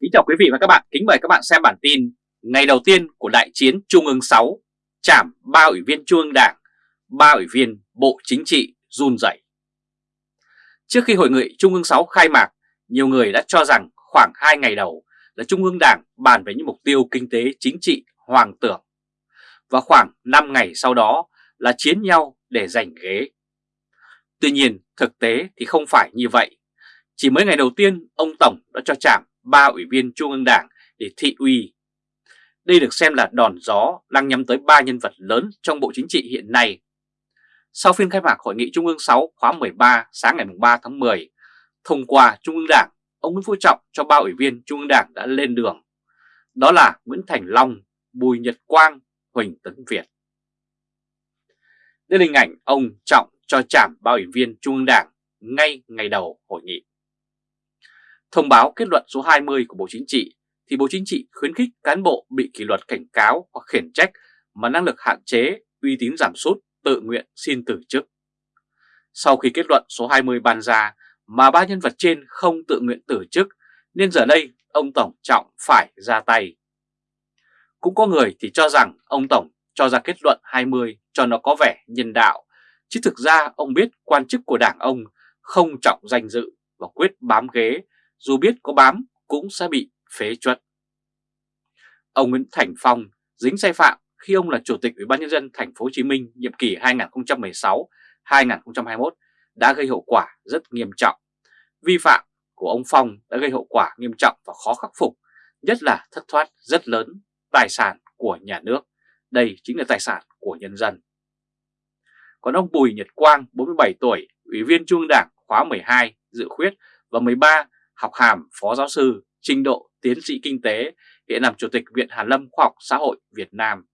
Kính chào quý vị và các bạn, kính mời các bạn xem bản tin Ngày đầu tiên của đại chiến Trung ương 6 Chảm ba ủy viên Trung ương Đảng, ba ủy viên Bộ Chính trị run rẩy. Trước khi hội nghị Trung ương 6 khai mạc, nhiều người đã cho rằng khoảng 2 ngày đầu là Trung ương Đảng bàn về những mục tiêu kinh tế chính trị hoàng tưởng. Và khoảng 5 ngày sau đó là chiến nhau để giành ghế. Tuy nhiên, thực tế thì không phải như vậy. Chỉ mới ngày đầu tiên, ông Tổng đã cho chạm ba ủy viên Trung ương Đảng để thị uy. Đây được xem là đòn gió đang nhắm tới ba nhân vật lớn trong Bộ Chính trị hiện nay. Sau phiên khai mạc Hội nghị Trung ương 6 khóa 13 sáng ngày 3 tháng 10, thông qua Trung ương Đảng, ông Nguyễn Phú Trọng cho ba ủy viên Trung ương Đảng đã lên đường. Đó là Nguyễn Thành Long, Bùi Nhật Quang, Huỳnh Tấn Việt. Đây là hình ảnh ông Trọng cho chạm ba ủy viên Trung ương Đảng ngay ngày đầu hội nghị. Thông báo kết luận số 20 của Bộ Chính trị thì Bộ Chính trị khuyến khích cán bộ bị kỷ luật cảnh cáo hoặc khiển trách mà năng lực hạn chế, uy tín giảm sút, tự nguyện xin từ chức. Sau khi kết luận số 20 ban ra mà ba nhân vật trên không tự nguyện từ chức nên giờ đây ông Tổng Trọng phải ra tay. Cũng có người thì cho rằng ông Tổng cho ra kết luận 20 cho nó có vẻ nhân đạo, chứ thực ra ông biết quan chức của đảng ông không trọng danh dự và quyết bám ghế dù biết có bám cũng sẽ bị phế chuất. Ông Nguyễn Thành Phong dính sai phạm khi ông là Chủ tịch Ủy ban nhân dân thành phố Hồ Chí Minh nhiệm kỳ 2016-2021 đã gây hậu quả rất nghiêm trọng. Vi phạm của ông Phong đã gây hậu quả nghiêm trọng và khó khắc phục, nhất là thất thoát rất lớn tài sản của nhà nước. Đây chính là tài sản của nhân dân. Còn ông Bùi Nhật Quang, 47 tuổi, Ủy viên Trung ương Đảng khóa 12, dự khuyết và 13 học hàm phó giáo sư, trình độ tiến sĩ kinh tế, hiện làm Chủ tịch Viện Hàn Lâm Khoa học Xã hội Việt Nam.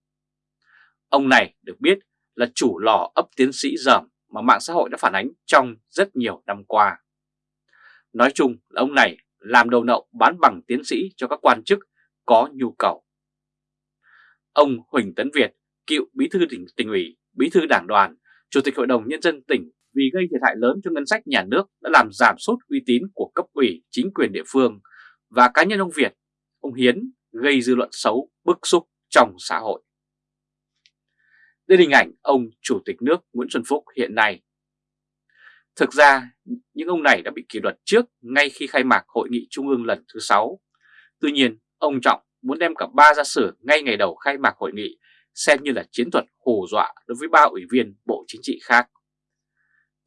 Ông này được biết là chủ lò ấp tiến sĩ dởm mà mạng xã hội đã phản ánh trong rất nhiều năm qua. Nói chung là ông này làm đầu nậu bán bằng tiến sĩ cho các quan chức có nhu cầu. Ông Huỳnh Tấn Việt, cựu bí thư tỉnh, tỉnh ủy, bí thư đảng đoàn, chủ tịch hội đồng nhân dân tỉnh vì gây thiệt hại lớn cho ngân sách nhà nước đã làm giảm sút uy tín của cấp ủy chính quyền địa phương và cá nhân ông Việt, ông Hiến gây dư luận xấu, bức xúc trong xã hội. Đây là hình ảnh ông Chủ tịch nước Nguyễn Xuân Phúc hiện nay. Thực ra, những ông này đã bị kỷ luật trước ngay khi khai mạc Hội nghị Trung ương lần thứ 6. Tuy nhiên, ông Trọng muốn đem cả ba ra xử ngay ngày đầu khai mạc hội nghị xem như là chiến thuật hù dọa đối với ba ủy viên Bộ Chính trị khác.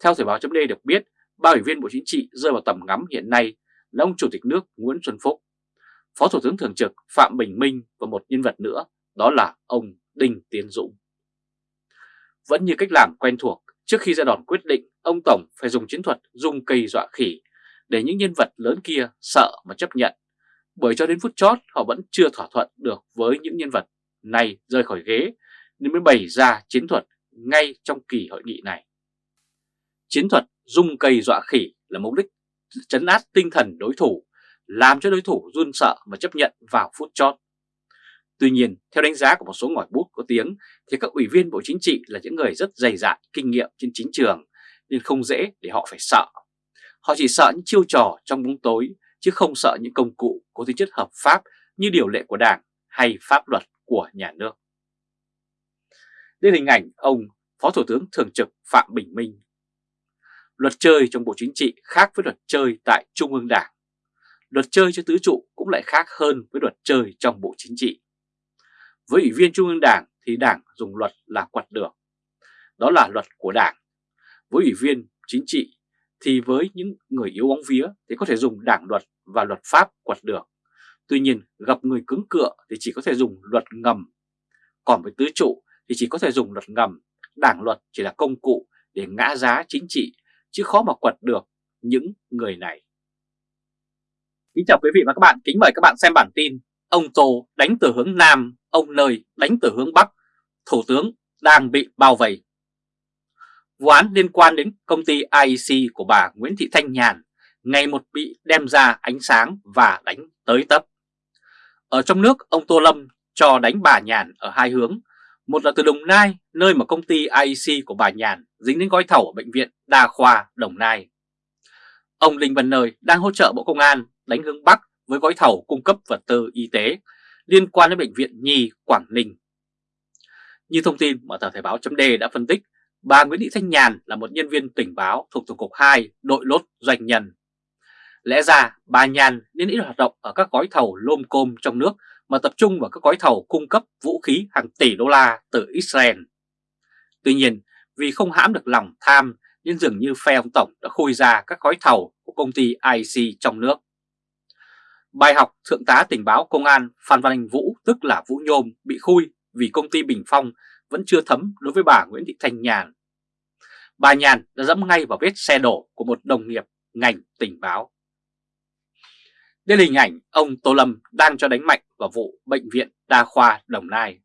Theo Thời báo chấm được biết, ba ủy viên Bộ Chính trị rơi vào tầm ngắm hiện nay là ông Chủ tịch nước Nguyễn Xuân Phúc, Phó Thủ tướng Thường trực Phạm Bình Minh và một nhân vật nữa, đó là ông Đinh Tiến Dũng. Vẫn như cách làm quen thuộc, trước khi ra đòn quyết định, ông Tổng phải dùng chiến thuật dung cây dọa khỉ để những nhân vật lớn kia sợ mà chấp nhận. Bởi cho đến phút chót họ vẫn chưa thỏa thuận được với những nhân vật này rơi khỏi ghế nên mới bày ra chiến thuật ngay trong kỳ hội nghị này. Chiến thuật dung cây dọa khỉ là mục đích chấn áp tinh thần đối thủ, làm cho đối thủ run sợ và chấp nhận vào phút chót. Tuy nhiên, theo đánh giá của một số ngòi bút có tiếng, thì các ủy viên Bộ Chính trị là những người rất dày dạn, kinh nghiệm trên chính trường, nên không dễ để họ phải sợ. Họ chỉ sợ những chiêu trò trong bóng tối, chứ không sợ những công cụ có tính chất hợp pháp như điều lệ của Đảng hay pháp luật của nhà nước. Đây là hình ảnh ông Phó Thủ tướng Thường trực Phạm Bình Minh Luật chơi trong Bộ Chính trị khác với luật chơi tại Trung ương Đảng. Luật chơi cho tứ trụ cũng lại khác hơn với luật chơi trong Bộ Chính trị. Với Ủy viên Trung ương Đảng thì Đảng dùng luật là quật được. Đó là luật của Đảng. Với Ủy viên Chính trị thì với những người yếu bóng vía thì có thể dùng đảng luật và luật pháp quật được. Tuy nhiên gặp người cứng cựa thì chỉ có thể dùng luật ngầm. Còn với tứ trụ thì chỉ có thể dùng luật ngầm, đảng luật chỉ là công cụ để ngã giá chính trị chứ khó mà quật được những người này. Kính chào quý vị và các bạn, kính mời các bạn xem bản tin Ông Tô đánh từ hướng Nam, ông Nơi đánh từ hướng Bắc, Thủ tướng đang bị bao vây. Vụ án liên quan đến công ty IEC của bà Nguyễn Thị Thanh Nhàn ngày một bị đem ra ánh sáng và đánh tới tấp. Ở trong nước, ông Tô Lâm cho đánh bà Nhàn ở hai hướng một là từ Đồng Nai, nơi mà công ty IEC của bà Nhàn dính đến gói thầu ở Bệnh viện Đa Khoa Đồng Nai. Ông Linh Văn Nơi đang hỗ trợ Bộ Công an đánh hướng Bắc với gói thầu cung cấp vật tư y tế liên quan đến Bệnh viện Nhi Quảng Ninh. Như thông tin mà tờ Thời báo chấm đã phân tích, bà Nguyễn Thị Thanh Nhàn là một nhân viên tình báo thuộc Tổng cục 2 đội lốt doanh nhân. Lẽ ra bà Nhàn nên ít hoạt động ở các gói thầu lôm côm trong nước mà tập trung vào các gói thầu cung cấp vũ khí hàng tỷ đô la từ Israel. Tuy nhiên, vì không hãm được lòng tham nên dường như phe ông Tổng đã khui ra các gói thầu của công ty IC trong nước. Bài học Thượng tá tình báo Công an Phan Văn Anh Vũ tức là Vũ Nhôm bị khui vì công ty Bình Phong vẫn chưa thấm đối với bà Nguyễn Thị Thanh Nhàn. Bà Nhàn đã dẫm ngay vào vết xe đổ của một đồng nghiệp ngành tình báo. Đây là hình ảnh ông Tô Lâm đang cho đánh mạnh vào vụ Bệnh viện Đa khoa Đồng Nai.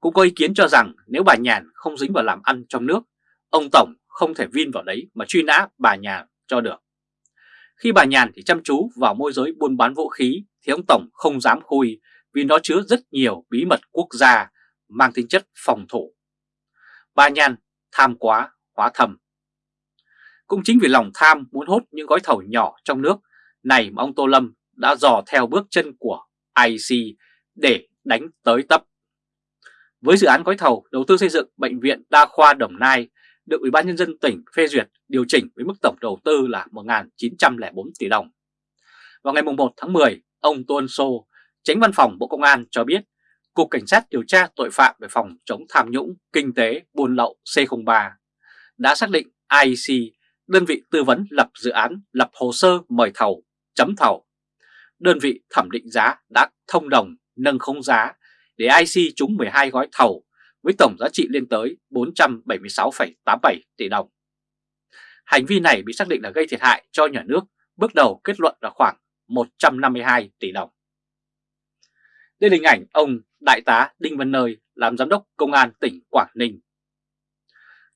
Cũng có ý kiến cho rằng nếu bà Nhàn không dính vào làm ăn trong nước, ông Tổng không thể vin vào đấy mà truy nã bà Nhàn cho được. Khi bà Nhàn thì chăm chú vào môi giới buôn bán vũ khí thì ông Tổng không dám khui vì nó chứa rất nhiều bí mật quốc gia mang tính chất phòng thủ. Bà Nhàn tham quá hóa thầm. Cũng chính vì lòng tham muốn hốt những gói thầu nhỏ trong nước này mà ông Tô Lâm đã dò theo bước chân của IC để đánh tới tấp. Với dự án gói thầu đầu tư xây dựng Bệnh viện Đa khoa Đồng Nai được Ủy ban Nhân dân tỉnh phê duyệt điều chỉnh với mức tổng đầu tư là 1.904 tỷ đồng. Vào ngày 1 tháng 10, ông Tô Ân Sô, tránh văn phòng Bộ Công an cho biết Cục Cảnh sát điều tra tội phạm về phòng chống tham nhũng, kinh tế, buôn lậu C03 đã xác định IEC, đơn vị tư vấn lập dự án, lập hồ sơ mời thầu, chấm thầu. Đơn vị thẩm định giá đã thông đồng nâng khống giá để IC trúng 12 gói thầu với tổng giá trị lên tới 476,87 tỷ đồng. Hành vi này bị xác định là gây thiệt hại cho nhà nước, bước đầu kết luận là khoảng 152 tỷ đồng. Đây là hình ảnh ông Đại tá Đinh Văn Nơi làm giám đốc công an tỉnh Quảng Ninh.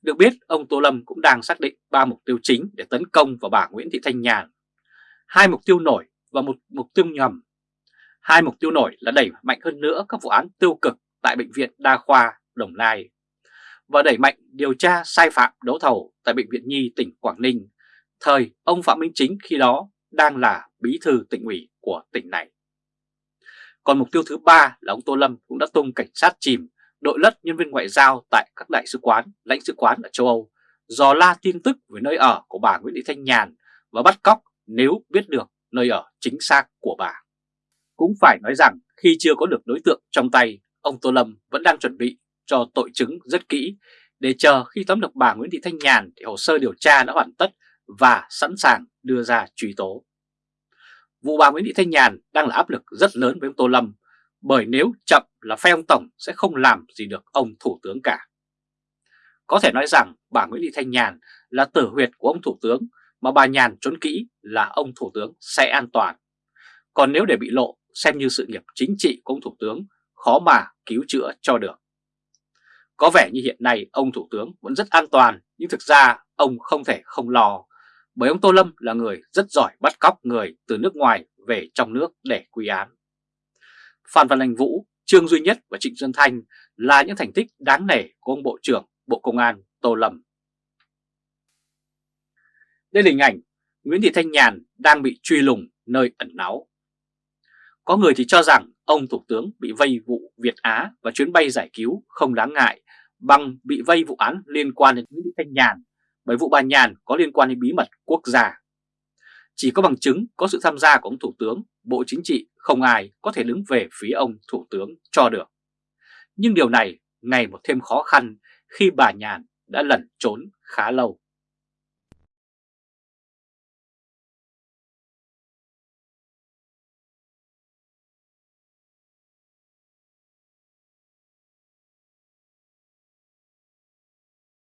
Được biết, ông Tô Lâm cũng đang xác định ba mục tiêu chính để tấn công vào bà Nguyễn Thị Thanh Nhàn. Hai mục tiêu nổi và một mục tiêu nhầm. Hai mục tiêu nổi là đẩy mạnh hơn nữa các vụ án tiêu cực tại Bệnh viện Đa khoa Đồng Nai và đẩy mạnh điều tra sai phạm đấu thầu tại Bệnh viện Nhi tỉnh Quảng Ninh, thời ông Phạm Minh Chính khi đó đang là bí thư tỉnh ủy của tỉnh này. Còn mục tiêu thứ ba là ông Tô Lâm cũng đã tung cảnh sát chìm, đội lất nhân viên ngoại giao tại các đại sứ quán, lãnh sứ quán ở châu Âu, dò la tin tức về nơi ở của bà Nguyễn Thị Thanh Nhàn và bắt cóc nếu biết được nơi ở chính xác của bà. Cũng phải nói rằng khi chưa có được đối tượng trong tay, ông Tô Lâm vẫn đang chuẩn bị cho tội chứng rất kỹ để chờ khi tóm được bà Nguyễn Thị Thanh Nhàn thì hồ sơ điều tra đã hoàn tất và sẵn sàng đưa ra truy tố. Vụ bà Nguyễn Thị Thanh Nhàn đang là áp lực rất lớn với ông Tô Lâm bởi nếu chậm là phe ông Tổng sẽ không làm gì được ông Thủ tướng cả. Có thể nói rằng bà Nguyễn Thị Thanh Nhàn là tử huyệt của ông Thủ tướng mà bà Nhàn trốn kỹ là ông Thủ tướng sẽ an toàn. Còn nếu để bị lộ xem như sự nghiệp chính trị của ông Thủ tướng khó mà cứu chữa cho được. Có vẻ như hiện nay ông Thủ tướng vẫn rất an toàn nhưng thực ra ông không thể không lo bởi ông Tô Lâm là người rất giỏi bắt cóc người từ nước ngoài về trong nước để quy án. Phan Văn Anh Vũ, Trương Duy Nhất và Trịnh Xuân Thanh là những thành tích đáng nể của ông Bộ trưởng Bộ Công an Tô Lâm. Đây là hình ảnh Nguyễn Thị Thanh Nhàn đang bị truy lùng nơi ẩn náu. Có người thì cho rằng ông Thủ tướng bị vây vụ Việt Á và chuyến bay giải cứu không đáng ngại bằng bị vây vụ án liên quan đến Nguyễn Thị Thanh Nhàn bởi vụ bà Nhàn có liên quan đến bí mật quốc gia. Chỉ có bằng chứng có sự tham gia của ông Thủ tướng, Bộ Chính trị không ai có thể đứng về phía ông Thủ tướng cho được. Nhưng điều này ngày một thêm khó khăn khi bà Nhàn đã lẩn trốn khá lâu.